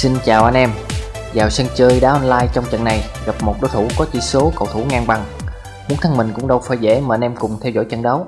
Xin chào anh em. Vào sân chơi đá online trong trận này, gặp một đối thủ có chỉ số cầu thủ ngang bằng. Muốn thắng mình cũng đâu phải dễ mà anh em cùng theo dõi trận đấu.